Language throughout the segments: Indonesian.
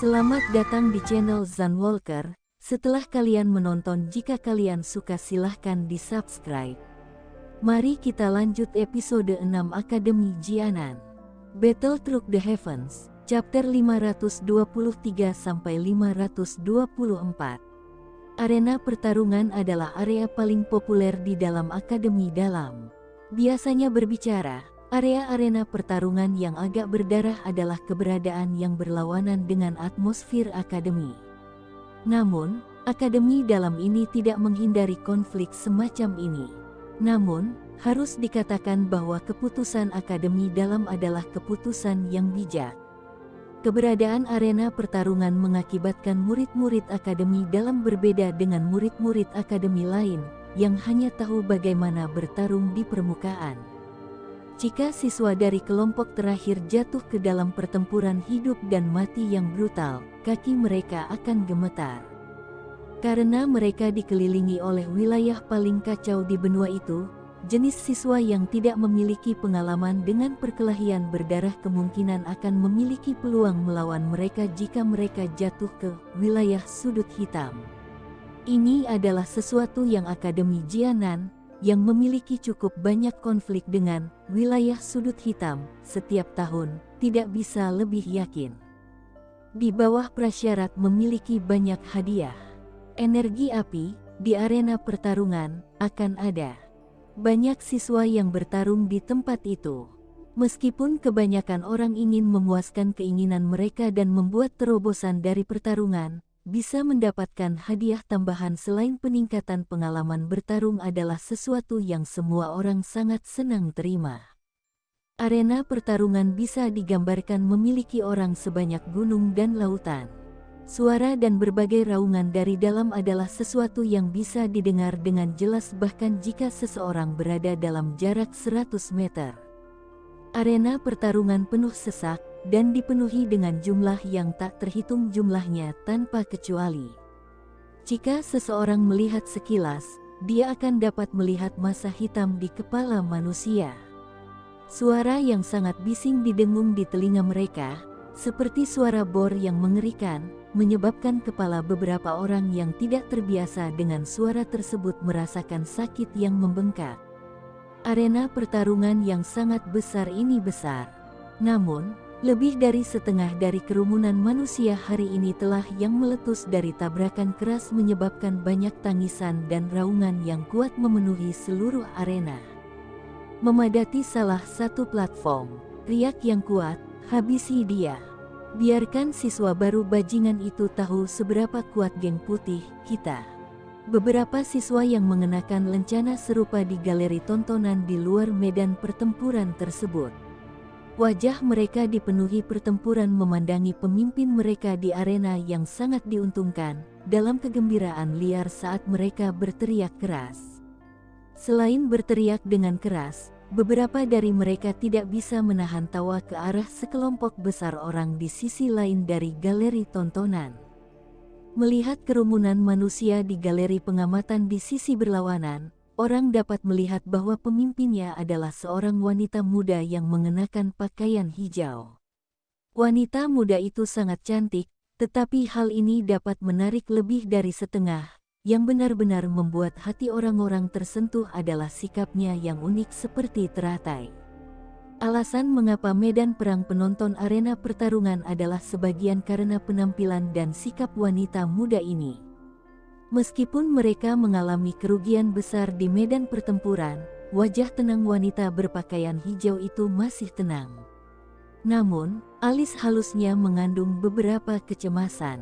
Selamat datang di channel Zan Walker. Setelah kalian menonton jika kalian suka silahkan di subscribe. Mari kita lanjut episode 6 Akademi Jianan. Battle Through the Heavens, chapter 523-524. Arena pertarungan adalah area paling populer di dalam Akademi Dalam. Biasanya berbicara, Area arena pertarungan yang agak berdarah adalah keberadaan yang berlawanan dengan atmosfer akademi. Namun, akademi dalam ini tidak menghindari konflik semacam ini. Namun, harus dikatakan bahwa keputusan akademi dalam adalah keputusan yang bijak. Keberadaan arena pertarungan mengakibatkan murid-murid akademi dalam berbeda dengan murid-murid akademi lain yang hanya tahu bagaimana bertarung di permukaan. Jika siswa dari kelompok terakhir jatuh ke dalam pertempuran hidup dan mati yang brutal, kaki mereka akan gemetar. Karena mereka dikelilingi oleh wilayah paling kacau di benua itu, jenis siswa yang tidak memiliki pengalaman dengan perkelahian berdarah kemungkinan akan memiliki peluang melawan mereka jika mereka jatuh ke wilayah sudut hitam. Ini adalah sesuatu yang Akademi Jianan, yang memiliki cukup banyak konflik dengan wilayah sudut hitam setiap tahun, tidak bisa lebih yakin. Di bawah prasyarat memiliki banyak hadiah, energi api di arena pertarungan akan ada. Banyak siswa yang bertarung di tempat itu. Meskipun kebanyakan orang ingin memuaskan keinginan mereka dan membuat terobosan dari pertarungan, bisa mendapatkan hadiah tambahan selain peningkatan pengalaman bertarung adalah sesuatu yang semua orang sangat senang terima. Arena pertarungan bisa digambarkan memiliki orang sebanyak gunung dan lautan. Suara dan berbagai raungan dari dalam adalah sesuatu yang bisa didengar dengan jelas bahkan jika seseorang berada dalam jarak 100 meter. Arena pertarungan penuh sesak, dan dipenuhi dengan jumlah yang tak terhitung jumlahnya tanpa kecuali. Jika seseorang melihat sekilas, dia akan dapat melihat masa hitam di kepala manusia. Suara yang sangat bising didengung di telinga mereka, seperti suara bor yang mengerikan, menyebabkan kepala beberapa orang yang tidak terbiasa dengan suara tersebut merasakan sakit yang membengkak. Arena pertarungan yang sangat besar ini besar. Namun, lebih dari setengah dari kerumunan manusia hari ini telah yang meletus dari tabrakan keras menyebabkan banyak tangisan dan raungan yang kuat memenuhi seluruh arena. Memadati salah satu platform, riak yang kuat, habisi dia. Biarkan siswa baru bajingan itu tahu seberapa kuat geng putih kita. Beberapa siswa yang mengenakan lencana serupa di galeri tontonan di luar medan pertempuran tersebut. Wajah mereka dipenuhi pertempuran memandangi pemimpin mereka di arena yang sangat diuntungkan, dalam kegembiraan liar saat mereka berteriak keras. Selain berteriak dengan keras, beberapa dari mereka tidak bisa menahan tawa ke arah sekelompok besar orang di sisi lain dari galeri tontonan. Melihat kerumunan manusia di galeri pengamatan di sisi berlawanan, orang dapat melihat bahwa pemimpinnya adalah seorang wanita muda yang mengenakan pakaian hijau. Wanita muda itu sangat cantik, tetapi hal ini dapat menarik lebih dari setengah. Yang benar-benar membuat hati orang-orang tersentuh adalah sikapnya yang unik seperti teratai. Alasan mengapa medan perang penonton arena pertarungan adalah sebagian karena penampilan dan sikap wanita muda ini. Meskipun mereka mengalami kerugian besar di medan pertempuran, wajah tenang wanita berpakaian hijau itu masih tenang. Namun, alis halusnya mengandung beberapa kecemasan.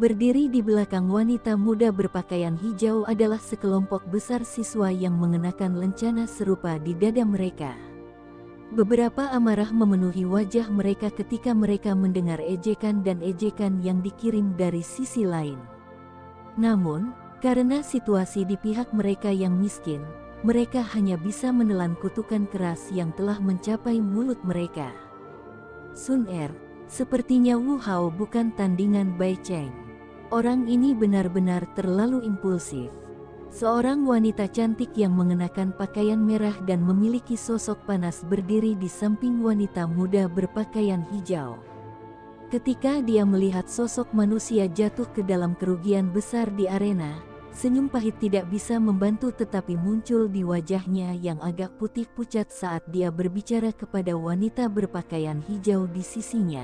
Berdiri di belakang wanita muda berpakaian hijau adalah sekelompok besar siswa yang mengenakan lencana serupa di dada mereka. Beberapa amarah memenuhi wajah mereka ketika mereka mendengar ejekan dan ejekan yang dikirim dari sisi lain. Namun, karena situasi di pihak mereka yang miskin, mereka hanya bisa menelan kutukan keras yang telah mencapai mulut mereka. Sun Er, sepertinya Wu Hao bukan tandingan Bai Cheng. Orang ini benar-benar terlalu impulsif. Seorang wanita cantik yang mengenakan pakaian merah dan memiliki sosok panas berdiri di samping wanita muda berpakaian hijau. Ketika dia melihat sosok manusia jatuh ke dalam kerugian besar di arena, senyum pahit tidak bisa membantu tetapi muncul di wajahnya yang agak putih pucat saat dia berbicara kepada wanita berpakaian hijau di sisinya.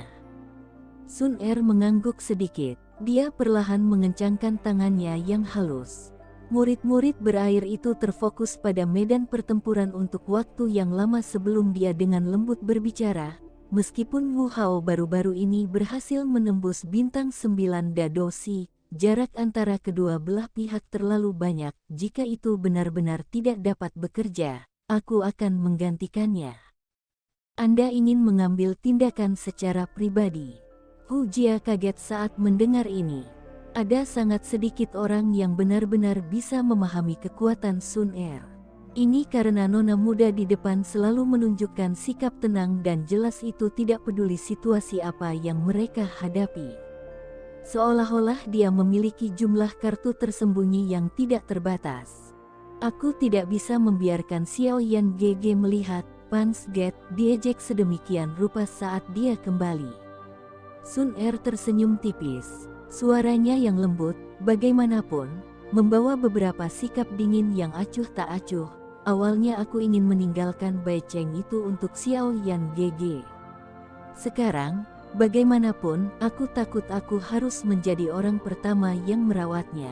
Sun Er mengangguk sedikit. Dia perlahan mengencangkan tangannya yang halus. Murid-murid berair itu terfokus pada medan pertempuran untuk waktu yang lama sebelum dia dengan lembut berbicara. Meskipun Wu Hao baru-baru ini berhasil menembus bintang sembilan Dadosi, jarak antara kedua belah pihak terlalu banyak. Jika itu benar-benar tidak dapat bekerja, aku akan menggantikannya. Anda ingin mengambil tindakan secara pribadi. Hu Jia kaget saat mendengar ini. Ada sangat sedikit orang yang benar-benar bisa memahami kekuatan Sun Er. Ini karena nona muda di depan selalu menunjukkan sikap tenang dan jelas itu tidak peduli situasi apa yang mereka hadapi. Seolah-olah dia memiliki jumlah kartu tersembunyi yang tidak terbatas. Aku tidak bisa membiarkan Xiao Yan GG melihat Pans Get diejek sedemikian rupa saat dia kembali. Sun Er tersenyum tipis. Suaranya yang lembut, bagaimanapun, membawa beberapa sikap dingin yang acuh tak acuh. Awalnya aku ingin meninggalkan Bai Cheng itu untuk Xiao Yan GG. Sekarang, bagaimanapun, aku takut aku harus menjadi orang pertama yang merawatnya.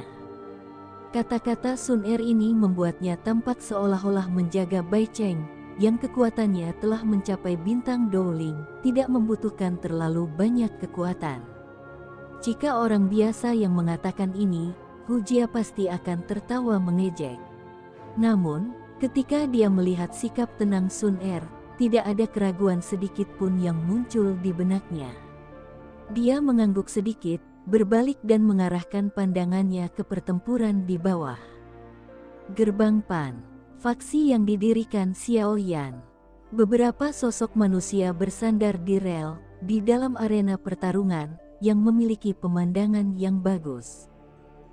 Kata-kata Sun Er ini membuatnya tampak seolah-olah menjaga Bai Cheng, yang kekuatannya telah mencapai bintang Dowling, tidak membutuhkan terlalu banyak kekuatan. Jika orang biasa yang mengatakan ini, Hujia pasti akan tertawa mengejek. Namun, ketika dia melihat sikap tenang Sun Er, tidak ada keraguan sedikit pun yang muncul di benaknya. Dia mengangguk sedikit, berbalik dan mengarahkan pandangannya ke pertempuran di bawah. Gerbang Pan, faksi yang didirikan Xiao Yan. Beberapa sosok manusia bersandar di rel, di dalam arena pertarungan, yang memiliki pemandangan yang bagus.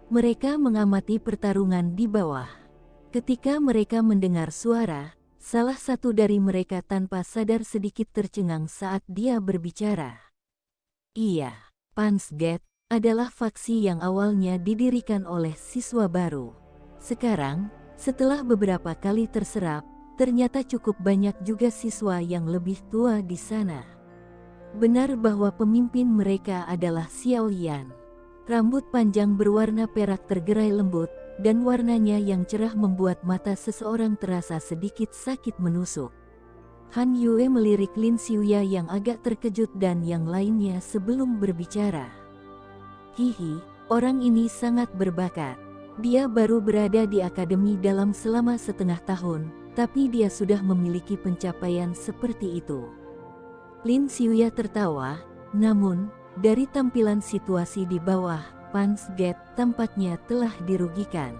Mereka mengamati pertarungan di bawah. Ketika mereka mendengar suara, salah satu dari mereka tanpa sadar sedikit tercengang saat dia berbicara. Iya, Pansget adalah faksi yang awalnya didirikan oleh siswa baru. Sekarang, setelah beberapa kali terserap, ternyata cukup banyak juga siswa yang lebih tua di sana. Benar bahwa pemimpin mereka adalah Xiao Yan. Rambut panjang berwarna perak tergerai lembut, dan warnanya yang cerah membuat mata seseorang terasa sedikit sakit menusuk. Han Yue melirik Lin Xiuya yang agak terkejut dan yang lainnya sebelum berbicara. Hihi, orang ini sangat berbakat. Dia baru berada di akademi dalam selama setengah tahun, tapi dia sudah memiliki pencapaian seperti itu. Lin Xiuya tertawa, namun, dari tampilan situasi di bawah, Pans Gate tampaknya telah dirugikan.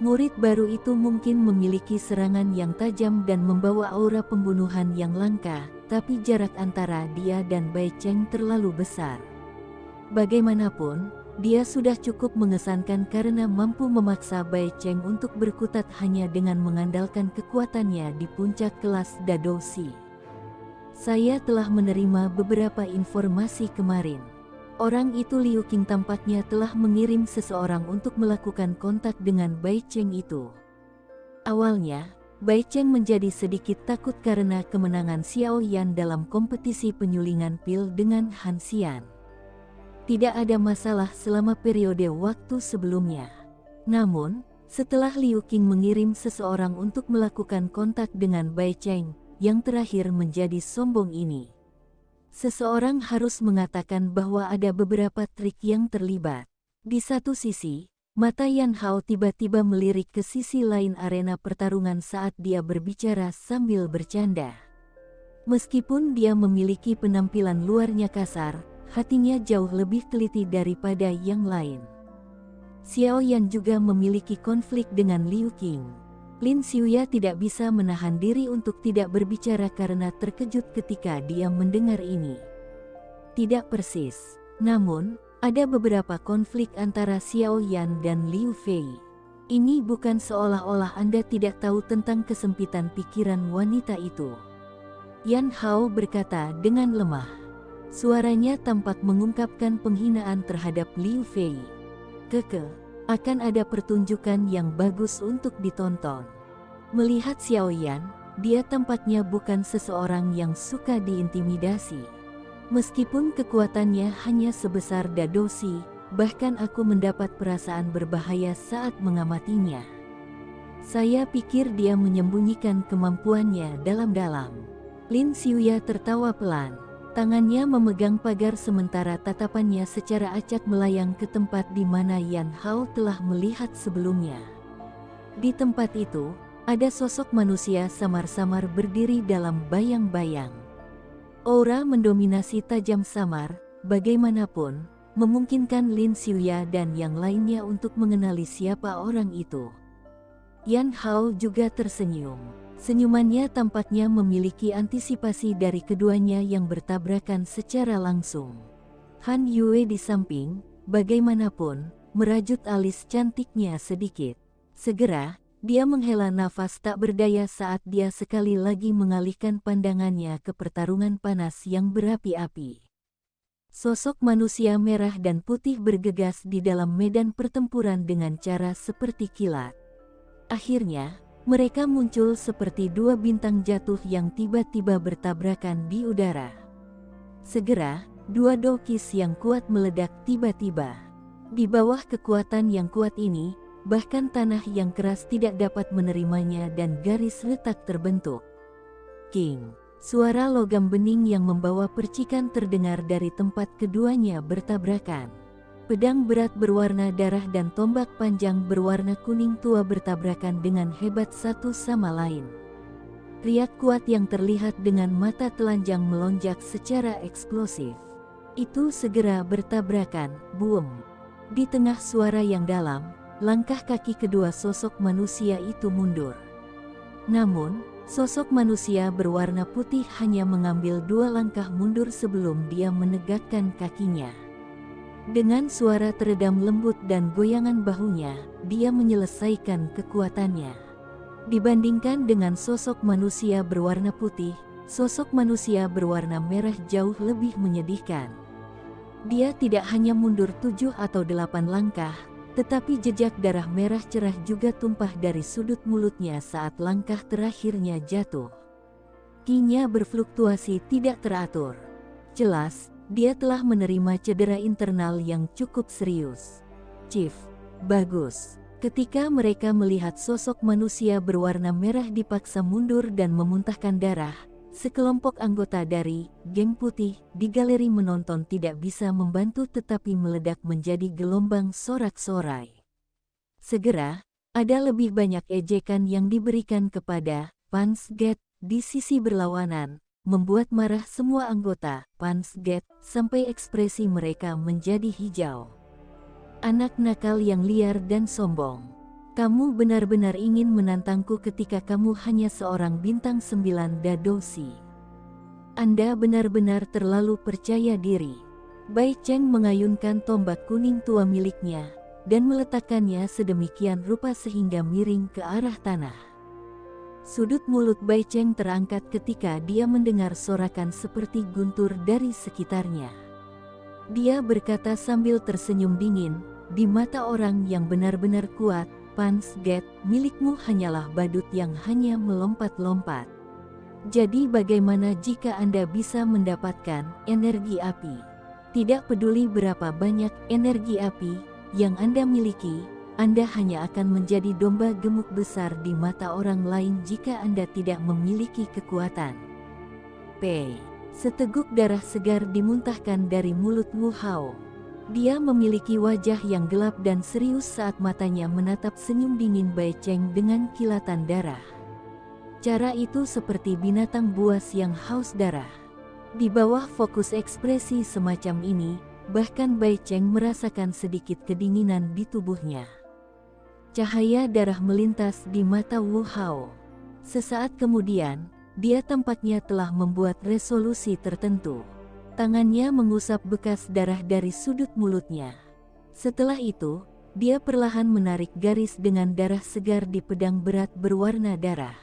Murid baru itu mungkin memiliki serangan yang tajam dan membawa aura pembunuhan yang langka, tapi jarak antara dia dan Bai Cheng terlalu besar. Bagaimanapun, dia sudah cukup mengesankan karena mampu memaksa Bai Cheng untuk berkutat hanya dengan mengandalkan kekuatannya di puncak kelas Dadousi. Saya telah menerima beberapa informasi kemarin. Orang itu Liu Qing tampaknya telah mengirim seseorang untuk melakukan kontak dengan Bai Cheng itu. Awalnya, Bai Cheng menjadi sedikit takut karena kemenangan Xiao Yan dalam kompetisi penyulingan pil dengan Han Xian. Tidak ada masalah selama periode waktu sebelumnya. Namun, setelah Liu Qing mengirim seseorang untuk melakukan kontak dengan Bai Cheng, yang terakhir menjadi sombong ini. Seseorang harus mengatakan bahwa ada beberapa trik yang terlibat. Di satu sisi, mata Yan Hao tiba-tiba melirik ke sisi lain arena pertarungan saat dia berbicara sambil bercanda. Meskipun dia memiliki penampilan luarnya kasar, hatinya jauh lebih teliti daripada yang lain. Xiao Yan juga memiliki konflik dengan Liu Qing. Lin Xiuya tidak bisa menahan diri untuk tidak berbicara karena terkejut ketika dia mendengar ini. Tidak persis, namun, ada beberapa konflik antara Xiao Yan dan Liu Fei. Ini bukan seolah-olah Anda tidak tahu tentang kesempitan pikiran wanita itu. Yan Hao berkata dengan lemah. Suaranya tampak mengungkapkan penghinaan terhadap Liu Fei. Keke, akan ada pertunjukan yang bagus untuk ditonton. Melihat Xiao Yan, dia tampaknya bukan seseorang yang suka diintimidasi. Meskipun kekuatannya hanya sebesar Dadosi, bahkan aku mendapat perasaan berbahaya saat mengamatinya. Saya pikir dia menyembunyikan kemampuannya dalam-dalam. Lin Xiuya tertawa pelan. Tangannya memegang pagar sementara tatapannya secara acak melayang ke tempat di mana Yan Hao telah melihat sebelumnya. Di tempat itu, ada sosok manusia samar-samar berdiri dalam bayang-bayang. Aura mendominasi tajam samar, bagaimanapun, memungkinkan Lin Xiuya dan yang lainnya untuk mengenali siapa orang itu. Yan Hao juga tersenyum. Senyumannya tampaknya memiliki antisipasi dari keduanya yang bertabrakan secara langsung. Han Yue di samping, bagaimanapun, merajut alis cantiknya sedikit. Segera, dia menghela nafas tak berdaya saat dia sekali lagi mengalihkan pandangannya ke pertarungan panas yang berapi-api. Sosok manusia merah dan putih bergegas di dalam medan pertempuran dengan cara seperti kilat. Akhirnya, mereka muncul seperti dua bintang jatuh yang tiba-tiba bertabrakan di udara. Segera, dua dokis yang kuat meledak tiba-tiba. Di bawah kekuatan yang kuat ini, bahkan tanah yang keras tidak dapat menerimanya dan garis retak terbentuk. King, suara logam bening yang membawa percikan terdengar dari tempat keduanya bertabrakan. Pedang berat berwarna darah dan tombak panjang berwarna kuning tua bertabrakan dengan hebat satu sama lain. Riak kuat yang terlihat dengan mata telanjang melonjak secara eksplosif. Itu segera bertabrakan, boom. Di tengah suara yang dalam, langkah kaki kedua sosok manusia itu mundur. Namun, sosok manusia berwarna putih hanya mengambil dua langkah mundur sebelum dia menegakkan kakinya. Dengan suara teredam lembut dan goyangan bahunya, dia menyelesaikan kekuatannya. Dibandingkan dengan sosok manusia berwarna putih, sosok manusia berwarna merah jauh lebih menyedihkan. Dia tidak hanya mundur tujuh atau delapan langkah, tetapi jejak darah merah cerah juga tumpah dari sudut mulutnya saat langkah terakhirnya jatuh. Kinya berfluktuasi tidak teratur. Jelas, dia telah menerima cedera internal yang cukup serius. Chief, bagus. Ketika mereka melihat sosok manusia berwarna merah dipaksa mundur dan memuntahkan darah, sekelompok anggota dari geng putih di galeri menonton tidak bisa membantu tetapi meledak menjadi gelombang sorak-sorai. Segera, ada lebih banyak ejekan yang diberikan kepada Pansget di sisi berlawanan, membuat marah semua anggota Pansget sampai ekspresi mereka menjadi hijau. Anak nakal yang liar dan sombong. Kamu benar-benar ingin menantangku ketika kamu hanya seorang bintang sembilan dadosi. Anda benar-benar terlalu percaya diri. Bai Cheng mengayunkan tombak kuning tua miliknya dan meletakkannya sedemikian rupa sehingga miring ke arah tanah. Sudut mulut Bai Cheng terangkat ketika dia mendengar sorakan seperti guntur dari sekitarnya. Dia berkata sambil tersenyum dingin, di mata orang yang benar-benar kuat, Pans Get, milikmu hanyalah badut yang hanya melompat-lompat. Jadi bagaimana jika Anda bisa mendapatkan energi api? Tidak peduli berapa banyak energi api yang Anda miliki, anda hanya akan menjadi domba gemuk besar di mata orang lain jika Anda tidak memiliki kekuatan. P. Seteguk darah segar dimuntahkan dari mulut Wu Hao. Dia memiliki wajah yang gelap dan serius saat matanya menatap senyum dingin Bai Cheng dengan kilatan darah. Cara itu seperti binatang buas yang haus darah. Di bawah fokus ekspresi semacam ini, bahkan Bai Cheng merasakan sedikit kedinginan di tubuhnya. Cahaya darah melintas di mata Wu Hao. Sesaat kemudian, dia tampaknya telah membuat resolusi tertentu. Tangannya mengusap bekas darah dari sudut mulutnya. Setelah itu, dia perlahan menarik garis dengan darah segar di pedang berat berwarna darah.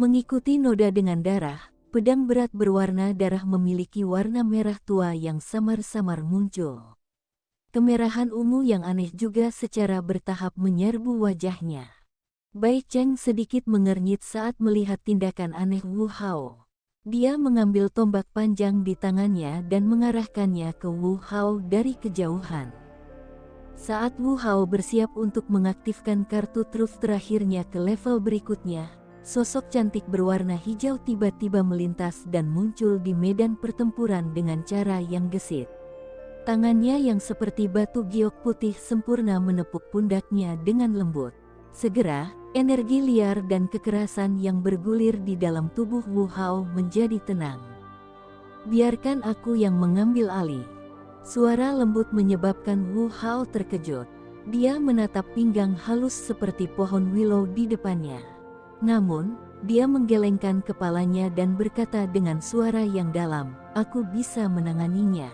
Mengikuti noda dengan darah, pedang berat berwarna darah memiliki warna merah tua yang samar-samar muncul. Kemerahan ungu yang aneh juga secara bertahap menyerbu wajahnya. Bai Cheng sedikit mengernyit saat melihat tindakan aneh Wu Hao. Dia mengambil tombak panjang di tangannya dan mengarahkannya ke Wu Hao dari kejauhan. Saat Wu Hao bersiap untuk mengaktifkan kartu truf terakhirnya ke level berikutnya, sosok cantik berwarna hijau tiba-tiba melintas dan muncul di medan pertempuran dengan cara yang gesit. Tangannya yang seperti batu giok putih sempurna menepuk pundaknya dengan lembut. Segera, energi liar dan kekerasan yang bergulir di dalam tubuh Wu Hao menjadi tenang. Biarkan aku yang mengambil alih. Suara lembut menyebabkan Wu Hao terkejut. Dia menatap pinggang halus seperti pohon willow di depannya. Namun, dia menggelengkan kepalanya dan berkata dengan suara yang dalam, aku bisa menanganinya.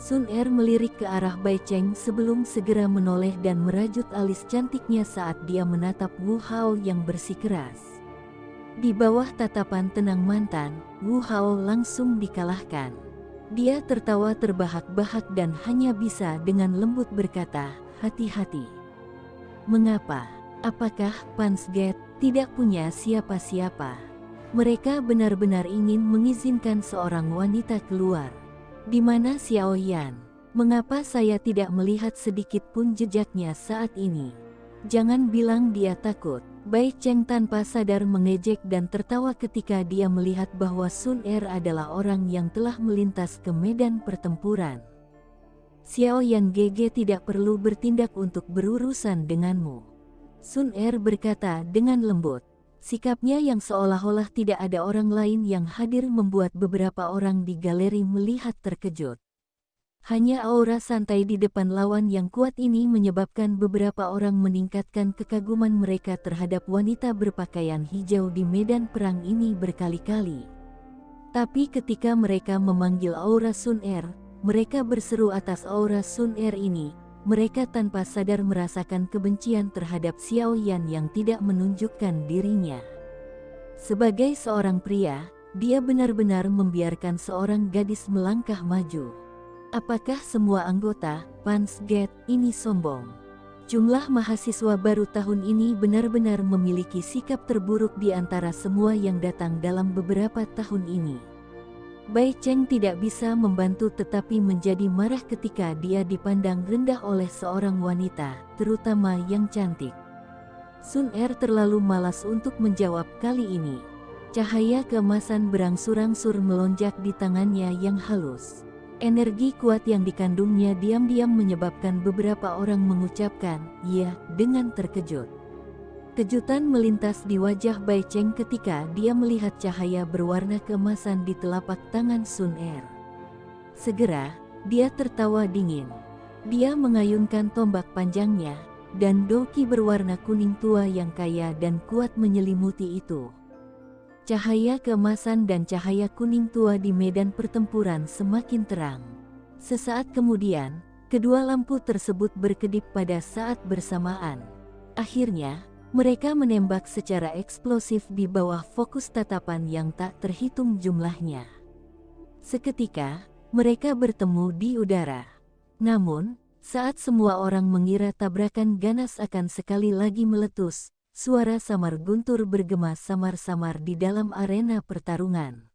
Sun Er melirik ke arah Bai Cheng sebelum segera menoleh dan merajut alis cantiknya saat dia menatap Wu Hao yang bersikeras. Di bawah tatapan tenang mantan, Wu Hao langsung dikalahkan. Dia tertawa terbahak-bahak dan hanya bisa dengan lembut berkata, hati-hati. Mengapa? Apakah Pansget tidak punya siapa-siapa? Mereka benar-benar ingin mengizinkan seorang wanita keluar. Di mana Xiao Yan? Mengapa saya tidak melihat sedikit pun jejaknya saat ini? Jangan bilang dia takut. Bai Cheng tanpa sadar mengejek dan tertawa ketika dia melihat bahwa Sun Er adalah orang yang telah melintas ke medan pertempuran. Xiao Yan GG tidak perlu bertindak untuk berurusan denganmu. Sun Er berkata dengan lembut. Sikapnya yang seolah-olah tidak ada orang lain yang hadir membuat beberapa orang di galeri melihat terkejut. Hanya aura santai di depan lawan yang kuat ini menyebabkan beberapa orang meningkatkan kekaguman mereka terhadap wanita berpakaian hijau di medan perang ini berkali-kali. Tapi ketika mereka memanggil aura Sun Er, mereka berseru atas aura Sun Er ini, mereka tanpa sadar merasakan kebencian terhadap Xiao Yan yang tidak menunjukkan dirinya. Sebagai seorang pria, dia benar-benar membiarkan seorang gadis melangkah maju. Apakah semua anggota Pansget ini sombong? Jumlah mahasiswa baru tahun ini benar-benar memiliki sikap terburuk di antara semua yang datang dalam beberapa tahun ini. Bai Cheng tidak bisa membantu tetapi menjadi marah ketika dia dipandang rendah oleh seorang wanita, terutama yang cantik. Sun Er terlalu malas untuk menjawab kali ini. Cahaya keemasan berangsur-angsur melonjak di tangannya yang halus. Energi kuat yang dikandungnya diam-diam menyebabkan beberapa orang mengucapkan "ya" dengan terkejut. Kejutan melintas di wajah Bai Cheng ketika dia melihat cahaya berwarna keemasan di telapak tangan Sun Er. Segera, dia tertawa dingin. Dia mengayunkan tombak panjangnya, dan doki berwarna kuning tua yang kaya dan kuat menyelimuti itu. Cahaya keemasan dan cahaya kuning tua di medan pertempuran semakin terang. Sesaat kemudian, kedua lampu tersebut berkedip pada saat bersamaan. Akhirnya, mereka menembak secara eksplosif di bawah fokus tatapan yang tak terhitung jumlahnya. Seketika, mereka bertemu di udara. Namun, saat semua orang mengira tabrakan ganas akan sekali lagi meletus, Suara samar guntur bergema samar-samar di dalam arena pertarungan.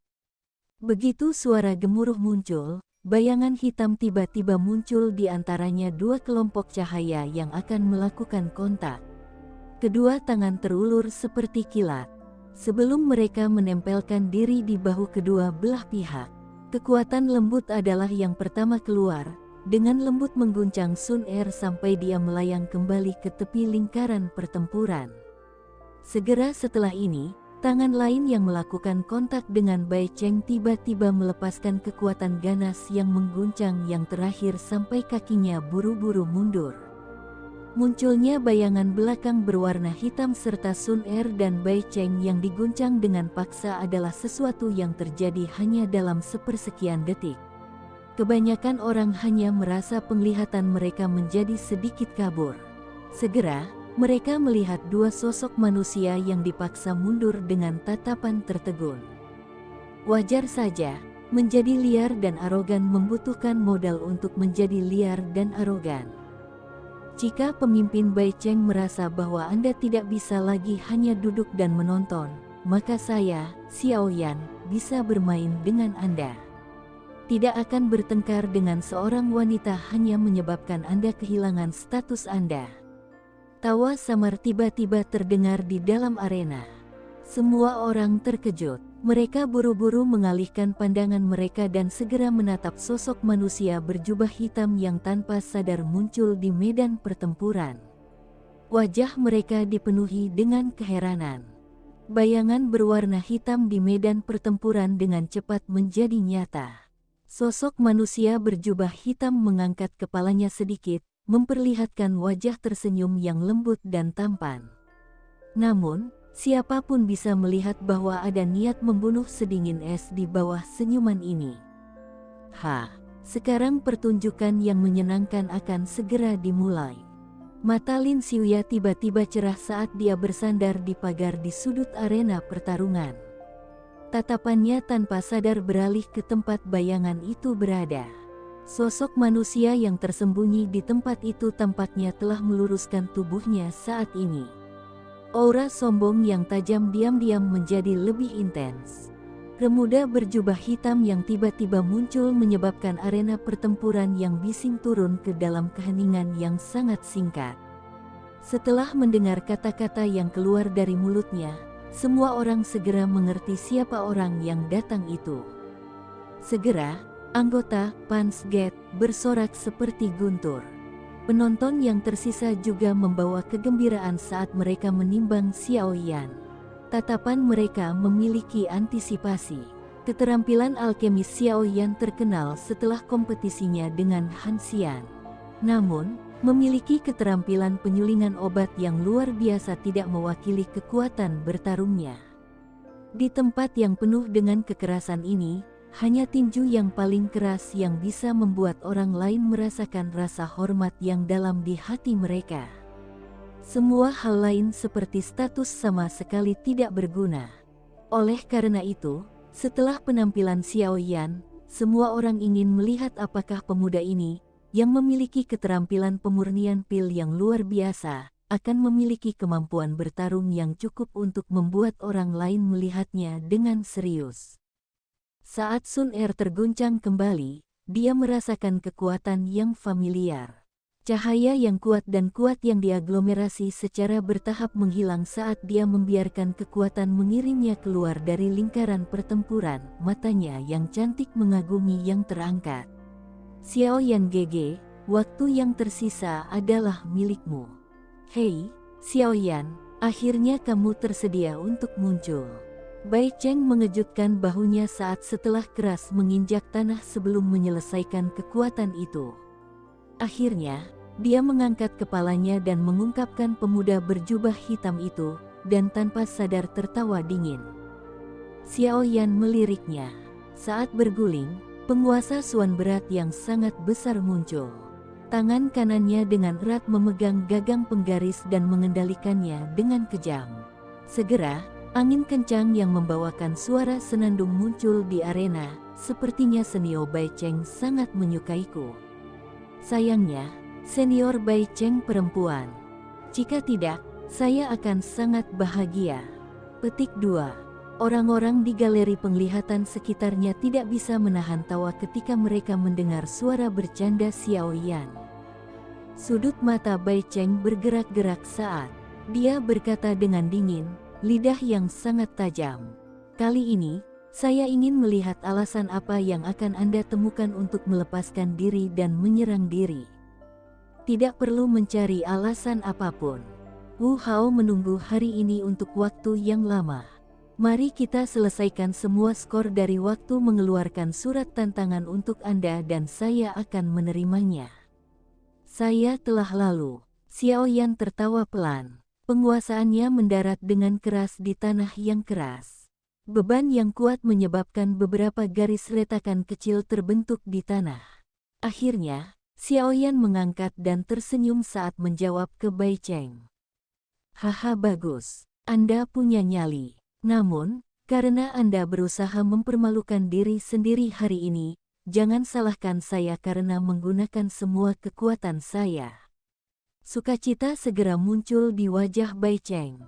Begitu suara gemuruh muncul, bayangan hitam tiba-tiba muncul di antaranya dua kelompok cahaya yang akan melakukan kontak. Kedua tangan terulur seperti kilat. Sebelum mereka menempelkan diri di bahu kedua belah pihak, kekuatan lembut adalah yang pertama keluar, dengan lembut mengguncang Sun Er sampai dia melayang kembali ke tepi lingkaran pertempuran. Segera setelah ini, tangan lain yang melakukan kontak dengan Bai Cheng tiba-tiba melepaskan kekuatan ganas yang mengguncang yang terakhir sampai kakinya buru-buru mundur. Munculnya bayangan belakang berwarna hitam serta Sun Er dan Bai Cheng yang diguncang dengan paksa adalah sesuatu yang terjadi hanya dalam sepersekian detik. Kebanyakan orang hanya merasa penglihatan mereka menjadi sedikit kabur. Segera, mereka melihat dua sosok manusia yang dipaksa mundur dengan tatapan tertegun. Wajar saja, menjadi liar dan arogan membutuhkan modal untuk menjadi liar dan arogan. Jika pemimpin Bai Cheng merasa bahwa Anda tidak bisa lagi hanya duduk dan menonton, maka saya, Xiao Yan, bisa bermain dengan Anda. Tidak akan bertengkar dengan seorang wanita hanya menyebabkan Anda kehilangan status Anda. Tawa samar tiba-tiba terdengar di dalam arena. Semua orang terkejut. Mereka buru-buru mengalihkan pandangan mereka dan segera menatap sosok manusia berjubah hitam yang tanpa sadar muncul di medan pertempuran. Wajah mereka dipenuhi dengan keheranan. Bayangan berwarna hitam di medan pertempuran dengan cepat menjadi nyata. Sosok manusia berjubah hitam mengangkat kepalanya sedikit, memperlihatkan wajah tersenyum yang lembut dan tampan. Namun, Siapa pun bisa melihat bahwa ada niat membunuh sedingin es di bawah senyuman ini. Ha, sekarang pertunjukan yang menyenangkan akan segera dimulai. Mata Lin Xiuya tiba-tiba cerah saat dia bersandar di pagar di sudut arena pertarungan. Tatapannya tanpa sadar beralih ke tempat bayangan itu berada. Sosok manusia yang tersembunyi di tempat itu tampaknya telah meluruskan tubuhnya saat ini. Aura sombong yang tajam diam-diam menjadi lebih intens. Remuda berjubah hitam yang tiba-tiba muncul menyebabkan arena pertempuran yang bising turun ke dalam keheningan yang sangat singkat. Setelah mendengar kata-kata yang keluar dari mulutnya, semua orang segera mengerti siapa orang yang datang itu. Segera, anggota Pansgate bersorak seperti guntur. Penonton yang tersisa juga membawa kegembiraan saat mereka menimbang Xiao Yan. Tatapan mereka memiliki antisipasi. Keterampilan alkemis Xiao Yan terkenal setelah kompetisinya dengan Han Xian. Namun, memiliki keterampilan penyulingan obat yang luar biasa tidak mewakili kekuatan bertarungnya. Di tempat yang penuh dengan kekerasan ini, hanya tinju yang paling keras yang bisa membuat orang lain merasakan rasa hormat yang dalam di hati mereka. Semua hal lain seperti status sama sekali tidak berguna. Oleh karena itu, setelah penampilan Xiao Yan, semua orang ingin melihat apakah pemuda ini, yang memiliki keterampilan pemurnian pil yang luar biasa, akan memiliki kemampuan bertarung yang cukup untuk membuat orang lain melihatnya dengan serius. Saat Sun Er terguncang kembali, dia merasakan kekuatan yang familiar. Cahaya yang kuat dan kuat yang diaglomerasi secara bertahap menghilang saat dia membiarkan kekuatan mengirimnya keluar dari lingkaran pertempuran, matanya yang cantik mengagumi yang terangkat. Xiao Yan Gege, waktu yang tersisa adalah milikmu. Hei, Xiao Yan, akhirnya kamu tersedia untuk muncul. Bai Cheng mengejutkan bahunya saat setelah keras menginjak tanah sebelum menyelesaikan kekuatan itu. Akhirnya, dia mengangkat kepalanya dan mengungkapkan pemuda berjubah hitam itu, dan tanpa sadar tertawa dingin. Xiao Yan meliriknya. Saat berguling, penguasa suan berat yang sangat besar muncul. Tangan kanannya dengan erat memegang gagang penggaris dan mengendalikannya dengan kejam. Segera, Angin kencang yang membawakan suara senandung muncul di arena, sepertinya senior Bai Cheng sangat menyukaiku. Sayangnya, senior Bai Cheng perempuan. Jika tidak, saya akan sangat bahagia. Petik 2. Orang-orang di galeri penglihatan sekitarnya tidak bisa menahan tawa ketika mereka mendengar suara bercanda Xiao Yan. Sudut mata Bai Cheng bergerak-gerak saat dia berkata dengan dingin, lidah yang sangat tajam. Kali ini, saya ingin melihat alasan apa yang akan Anda temukan untuk melepaskan diri dan menyerang diri. Tidak perlu mencari alasan apa pun. Wu Hao menunggu hari ini untuk waktu yang lama. Mari kita selesaikan semua skor dari waktu mengeluarkan surat tantangan untuk Anda dan saya akan menerimanya. Saya telah lalu. Xiao Yan tertawa pelan. Penguasaannya mendarat dengan keras di tanah yang keras. Beban yang kuat menyebabkan beberapa garis retakan kecil terbentuk di tanah. Akhirnya, Xiaoyan mengangkat dan tersenyum saat menjawab ke Bai Cheng. Haha bagus, Anda punya nyali. Namun, Karena Anda berusaha mempermalukan diri sendiri hari ini, jangan salahkan saya karena menggunakan semua kekuatan saya. Sukacita segera muncul di wajah Bai Cheng.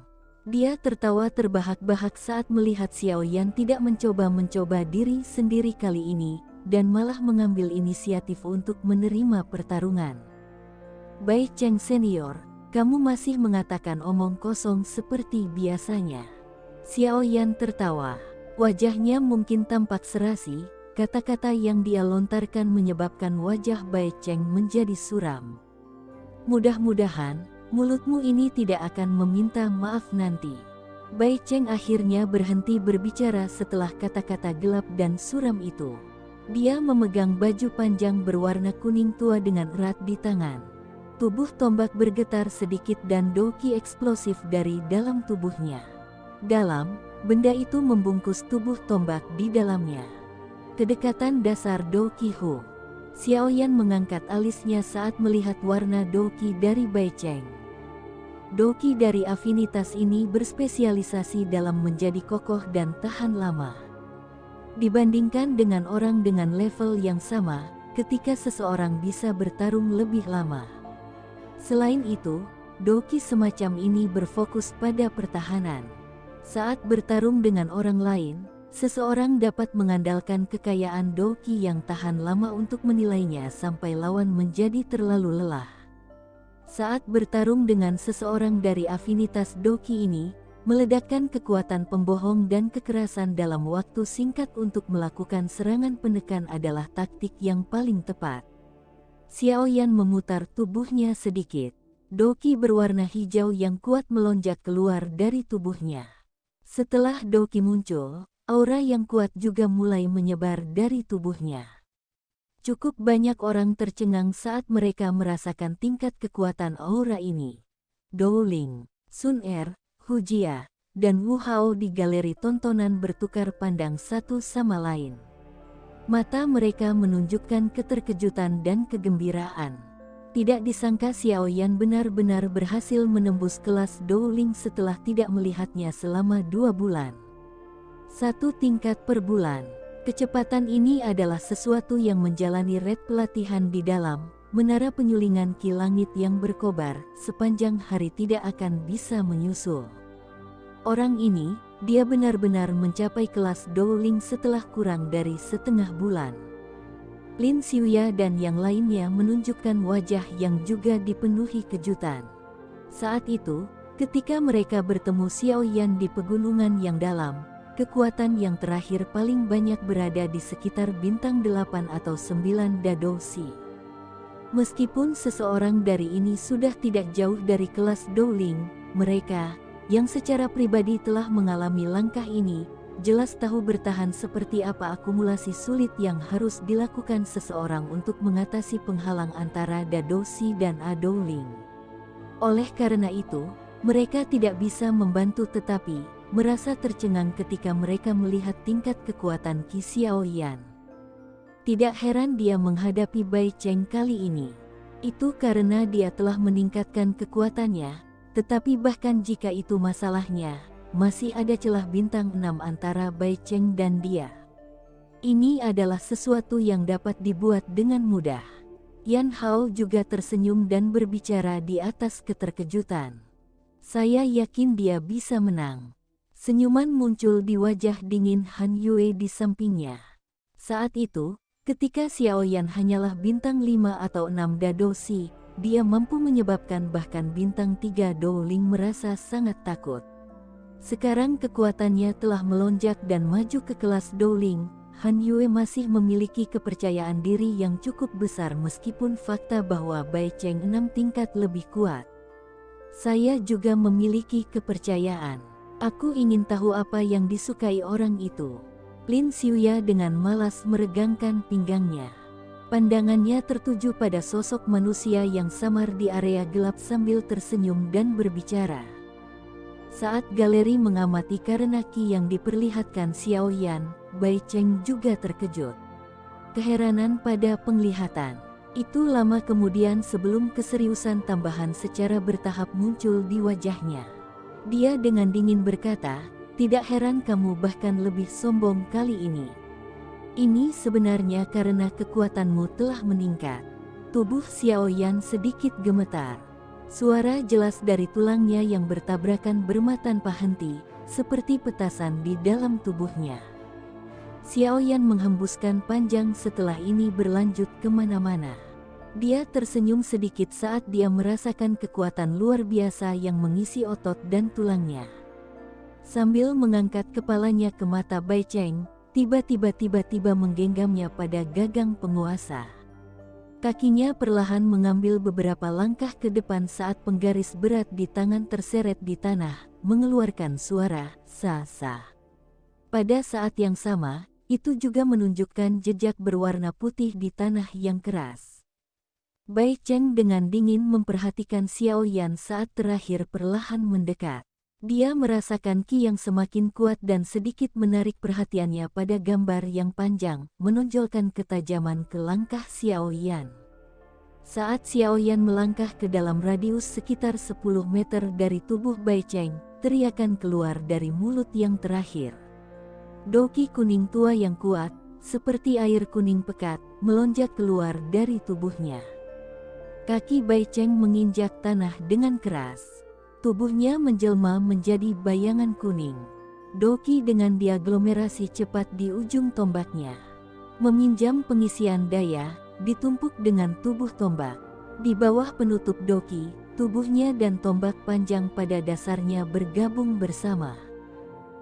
Dia tertawa terbahak-bahak saat melihat Xiao Yan tidak mencoba-mencoba diri sendiri kali ini, dan malah mengambil inisiatif untuk menerima pertarungan. Bai Cheng Senior, kamu masih mengatakan omong kosong seperti biasanya. Xiao Yan tertawa. Wajahnya mungkin tampak serasi, kata-kata yang dia lontarkan menyebabkan wajah Bai Cheng menjadi suram. Mudah-mudahan, mulutmu ini tidak akan meminta maaf nanti. Bai Cheng akhirnya berhenti berbicara setelah kata-kata gelap dan suram itu. Dia memegang baju panjang berwarna kuning tua dengan erat di tangan. Tubuh tombak bergetar sedikit dan doki eksplosif dari dalam tubuhnya. Dalam, benda itu membungkus tubuh tombak di dalamnya. Kedekatan dasar doki Hu. Xiaoyan mengangkat alisnya saat melihat warna doki dari Bai Cheng. Doki dari afinitas ini berspesialisasi dalam menjadi kokoh dan tahan lama. Dibandingkan dengan orang dengan level yang sama, ketika seseorang bisa bertarung lebih lama. Selain itu, doki semacam ini berfokus pada pertahanan. Saat bertarung dengan orang lain, seseorang dapat mengandalkan kekayaan doki yang tahan lama untuk menilainya sampai lawan menjadi terlalu lelah. Saat bertarung dengan seseorang dari afinitas Doki ini, meledakkan kekuatan pembohong dan kekerasan dalam waktu singkat untuk melakukan serangan penekan adalah taktik yang paling tepat. Xiao Yan memutar tubuhnya sedikit. Doki berwarna hijau yang kuat melonjak keluar dari tubuhnya. Setelah Doki muncul, aura yang kuat juga mulai menyebar dari tubuhnya. Cukup banyak orang tercengang saat mereka merasakan tingkat kekuatan aura ini. Dowling, Sun Er, Hu Jia, dan Wu Hao di galeri tontonan bertukar pandang satu sama lain. Mata mereka menunjukkan keterkejutan dan kegembiraan. Tidak disangka Xiao Yan benar-benar berhasil menembus kelas Dowling setelah tidak melihatnya selama dua bulan. Satu tingkat per bulan. Kecepatan ini adalah sesuatu yang menjalani red pelatihan di dalam menara penyulingan ki langit yang berkobar sepanjang hari tidak akan bisa menyusul. Orang ini, dia benar-benar mencapai kelas Dowling setelah kurang dari setengah bulan. Lin Xiuya dan yang lainnya menunjukkan wajah yang juga dipenuhi kejutan. Saat itu, ketika mereka bertemu Xiao Yan di pegunungan yang dalam, kekuatan yang terakhir paling banyak berada di sekitar bintang 8 atau 9 Dadosi. Meskipun seseorang dari ini sudah tidak jauh dari kelas Dowling, mereka, yang secara pribadi telah mengalami langkah ini, jelas tahu bertahan seperti apa akumulasi sulit yang harus dilakukan seseorang untuk mengatasi penghalang antara Dadosi dan Adowling. Oleh karena itu, mereka tidak bisa membantu tetapi, merasa tercengang ketika mereka melihat tingkat kekuatan Qi Xiaoyan. Tidak heran dia menghadapi Bai Cheng kali ini. Itu karena dia telah meningkatkan kekuatannya, tetapi bahkan jika itu masalahnya, masih ada celah bintang 6 antara Bai Cheng dan dia. Ini adalah sesuatu yang dapat dibuat dengan mudah. Yan Hao juga tersenyum dan berbicara di atas keterkejutan. Saya yakin dia bisa menang. Senyuman muncul di wajah dingin Han Yue di sampingnya. Saat itu, ketika Xiao Yan hanyalah bintang 5 atau 6 Dadosi, dia mampu menyebabkan bahkan bintang 3 Dowling merasa sangat takut. Sekarang kekuatannya telah melonjak dan maju ke kelas Dowling, Han Yue masih memiliki kepercayaan diri yang cukup besar meskipun fakta bahwa Bai Cheng 6 tingkat lebih kuat. Saya juga memiliki kepercayaan. Aku ingin tahu apa yang disukai orang itu. Lin Xiuya dengan malas meregangkan pinggangnya. Pandangannya tertuju pada sosok manusia yang samar di area gelap sambil tersenyum dan berbicara. Saat galeri mengamati karena Ki yang diperlihatkan Xiao Yan, Bai Cheng juga terkejut. Keheranan pada penglihatan. Itu lama kemudian sebelum keseriusan tambahan secara bertahap muncul di wajahnya. Dia dengan dingin berkata, Tidak heran kamu bahkan lebih sombong kali ini. Ini sebenarnya karena kekuatanmu telah meningkat. Tubuh Xiao Yan sedikit gemetar. Suara jelas dari tulangnya yang bertabrakan berma tanpa henti, seperti petasan di dalam tubuhnya. Xiao Yan menghembuskan panjang setelah ini berlanjut ke mana-mana. Dia tersenyum sedikit saat dia merasakan kekuatan luar biasa yang mengisi otot dan tulangnya. Sambil mengangkat kepalanya ke mata Bai Cheng, tiba-tiba tiba-tiba menggenggamnya pada gagang penguasa. Kakinya perlahan mengambil beberapa langkah ke depan saat penggaris berat di tangan terseret di tanah, mengeluarkan suara sa-sa. Pada saat yang sama, itu juga menunjukkan jejak berwarna putih di tanah yang keras. Bai Cheng dengan dingin memperhatikan Xiao Yan saat terakhir perlahan mendekat. Dia merasakan ki yang semakin kuat dan sedikit menarik perhatiannya pada gambar yang panjang, menonjolkan ketajaman ke langkah Xiao Yan. Saat Xiao Yan melangkah ke dalam radius sekitar 10 meter dari tubuh Bai Cheng, teriakan keluar dari mulut yang terakhir. Doki kuning tua yang kuat, seperti air kuning pekat, melonjak keluar dari tubuhnya. Kaki Bai Cheng menginjak tanah dengan keras. Tubuhnya menjelma menjadi bayangan kuning. Doki dengan diaglomerasi cepat di ujung tombaknya. Meminjam pengisian daya, ditumpuk dengan tubuh tombak. Di bawah penutup Doki, tubuhnya dan tombak panjang pada dasarnya bergabung bersama.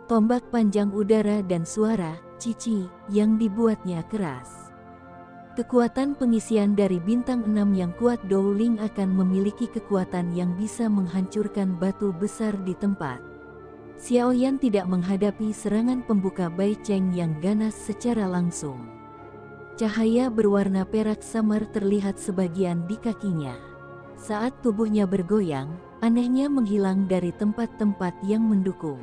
Tombak panjang udara dan suara, cici, yang dibuatnya keras. Kekuatan pengisian dari bintang 6 yang kuat Dowling akan memiliki kekuatan yang bisa menghancurkan batu besar di tempat. Xiaoyan tidak menghadapi serangan pembuka Bai Cheng yang ganas secara langsung. Cahaya berwarna perak samar terlihat sebagian di kakinya. Saat tubuhnya bergoyang, anehnya menghilang dari tempat-tempat yang mendukung.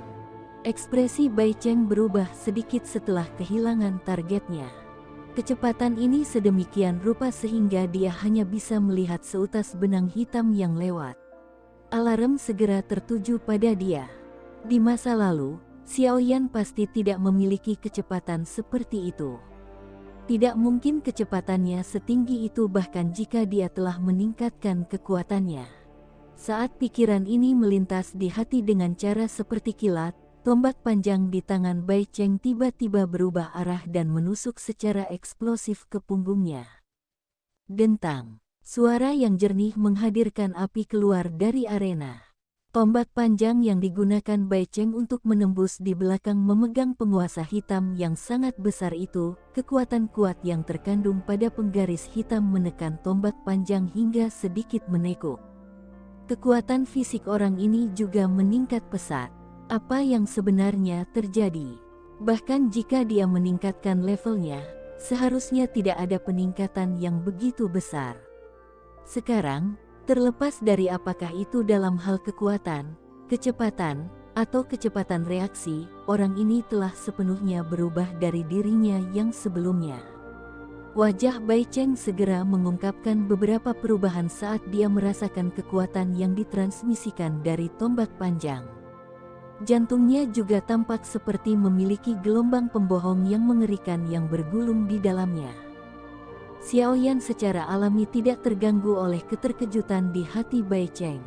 Ekspresi Bai Cheng berubah sedikit setelah kehilangan targetnya. Kecepatan ini sedemikian rupa sehingga dia hanya bisa melihat seutas benang hitam yang lewat. Alarm segera tertuju pada dia. Di masa lalu, Xiao Yan pasti tidak memiliki kecepatan seperti itu. Tidak mungkin kecepatannya setinggi itu bahkan jika dia telah meningkatkan kekuatannya. Saat pikiran ini melintas di hati dengan cara seperti kilat, Tombak panjang di tangan Bai Cheng tiba-tiba berubah arah dan menusuk secara eksplosif ke punggungnya. Dentang, suara yang jernih menghadirkan api keluar dari arena. Tombak panjang yang digunakan Bai Cheng untuk menembus di belakang memegang penguasa hitam yang sangat besar itu, kekuatan kuat yang terkandung pada penggaris hitam menekan tombak panjang hingga sedikit menekuk. Kekuatan fisik orang ini juga meningkat pesat apa yang sebenarnya terjadi. Bahkan jika dia meningkatkan levelnya, seharusnya tidak ada peningkatan yang begitu besar. Sekarang, terlepas dari apakah itu dalam hal kekuatan, kecepatan, atau kecepatan reaksi, orang ini telah sepenuhnya berubah dari dirinya yang sebelumnya. Wajah Bai Cheng segera mengungkapkan beberapa perubahan saat dia merasakan kekuatan yang ditransmisikan dari tombak panjang. Jantungnya juga tampak seperti memiliki gelombang pembohong yang mengerikan yang bergulung di dalamnya. Xiao Yan secara alami tidak terganggu oleh keterkejutan di hati Bai Cheng.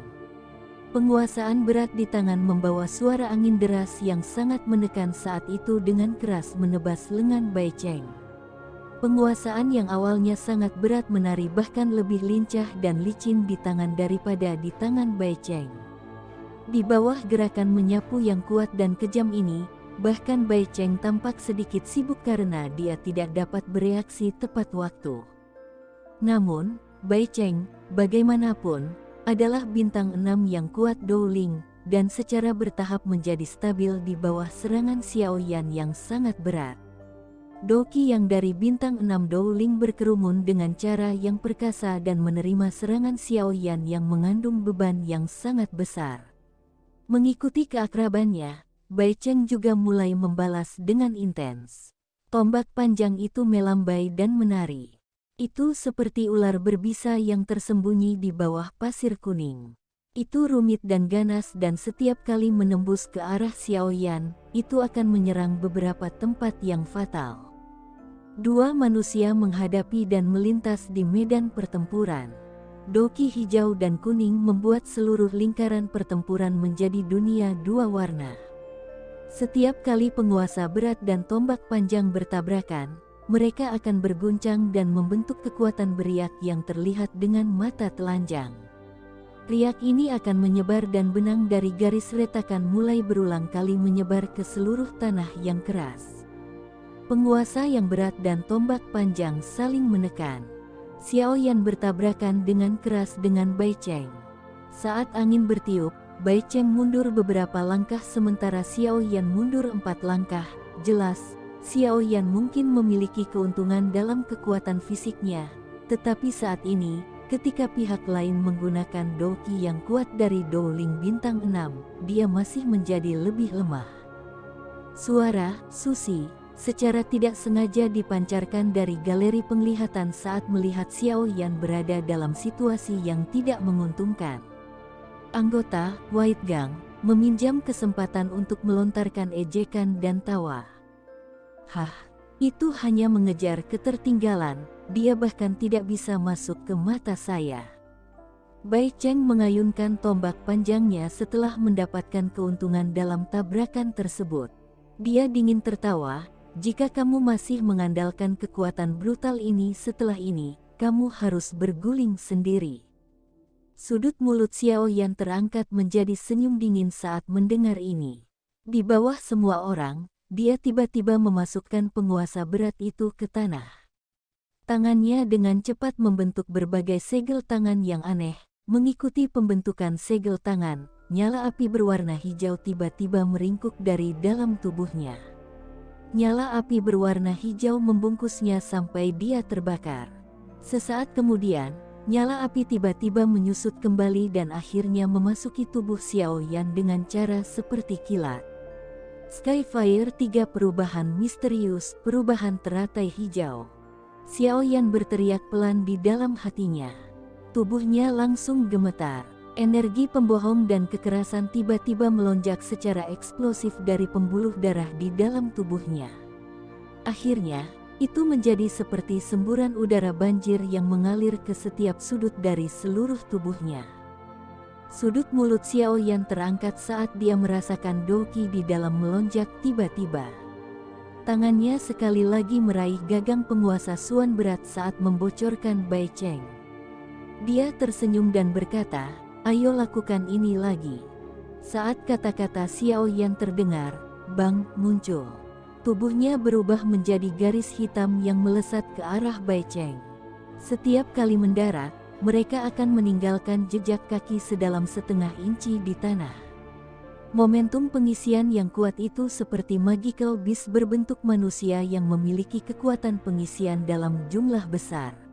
Penguasaan berat di tangan membawa suara angin deras yang sangat menekan saat itu dengan keras menebas lengan Bai Cheng. Penguasaan yang awalnya sangat berat menari bahkan lebih lincah dan licin di tangan daripada di tangan Bai Cheng. Di bawah gerakan menyapu yang kuat dan kejam ini, bahkan Bai Cheng tampak sedikit sibuk karena dia tidak dapat bereaksi tepat waktu. Namun, Bai Cheng, bagaimanapun, adalah bintang enam yang kuat Dowling, dan secara bertahap menjadi stabil di bawah serangan Xiao Yan yang sangat berat. Doki yang dari bintang enam Dowling berkerumun dengan cara yang perkasa dan menerima serangan Xiao Yan yang mengandung beban yang sangat besar. Mengikuti keakrabannya, Bai Cheng juga mulai membalas dengan intens. Tombak panjang itu melambai dan menari. Itu seperti ular berbisa yang tersembunyi di bawah pasir kuning. Itu rumit dan ganas dan setiap kali menembus ke arah Xiaoyan, itu akan menyerang beberapa tempat yang fatal. Dua manusia menghadapi dan melintas di medan pertempuran. Doki hijau dan kuning membuat seluruh lingkaran pertempuran menjadi dunia dua warna. Setiap kali penguasa berat dan tombak panjang bertabrakan, mereka akan berguncang dan membentuk kekuatan beriak yang terlihat dengan mata telanjang. Riak ini akan menyebar dan benang dari garis retakan mulai berulang kali menyebar ke seluruh tanah yang keras. Penguasa yang berat dan tombak panjang saling menekan. Xiao Yan bertabrakan dengan keras dengan Bai Cheng. Saat angin bertiup, Bai Cheng mundur beberapa langkah sementara Xiao Yan mundur empat langkah. Jelas, Xiao Yan mungkin memiliki keuntungan dalam kekuatan fisiknya, tetapi saat ini, Ketika pihak lain menggunakan doki yang kuat dari Dowling bintang 6, dia masih menjadi lebih lemah. Suara Susi secara tidak sengaja dipancarkan dari galeri penglihatan saat melihat Xiao Yan berada dalam situasi yang tidak menguntungkan. Anggota White Gang meminjam kesempatan untuk melontarkan ejekan dan tawa. Hah, itu hanya mengejar ketertinggalan, dia bahkan tidak bisa masuk ke mata saya. Bai Cheng mengayunkan tombak panjangnya setelah mendapatkan keuntungan dalam tabrakan tersebut. Dia dingin tertawa, jika kamu masih mengandalkan kekuatan brutal ini setelah ini, kamu harus berguling sendiri. Sudut mulut Xiao Yan terangkat menjadi senyum dingin saat mendengar ini. Di bawah semua orang, dia tiba-tiba memasukkan penguasa berat itu ke tanah. Tangannya dengan cepat membentuk berbagai segel tangan yang aneh. Mengikuti pembentukan segel tangan, nyala api berwarna hijau tiba-tiba meringkuk dari dalam tubuhnya. Nyala api berwarna hijau membungkusnya sampai dia terbakar. Sesaat kemudian, nyala api tiba-tiba menyusut kembali dan akhirnya memasuki tubuh Xiao Yan dengan cara seperti kilat. Skyfire tiga perubahan misterius, perubahan teratai hijau. Xiao Yan berteriak pelan di dalam hatinya. Tubuhnya langsung gemetar. Energi pembohong dan kekerasan tiba-tiba melonjak secara eksplosif dari pembuluh darah di dalam tubuhnya. Akhirnya, itu menjadi seperti semburan udara banjir yang mengalir ke setiap sudut dari seluruh tubuhnya. Sudut mulut Xiao Yan terangkat saat dia merasakan Doki di dalam melonjak tiba-tiba. Tangannya sekali lagi meraih gagang penguasa Suan berat saat membocorkan Bai Cheng. Dia tersenyum dan berkata, ayo lakukan ini lagi. Saat kata-kata Xiao Yan terdengar, Bang muncul. Tubuhnya berubah menjadi garis hitam yang melesat ke arah Bai Cheng. Setiap kali mendarat, mereka akan meninggalkan jejak kaki sedalam setengah inci di tanah. Momentum pengisian yang kuat itu seperti magical beast berbentuk manusia yang memiliki kekuatan pengisian dalam jumlah besar.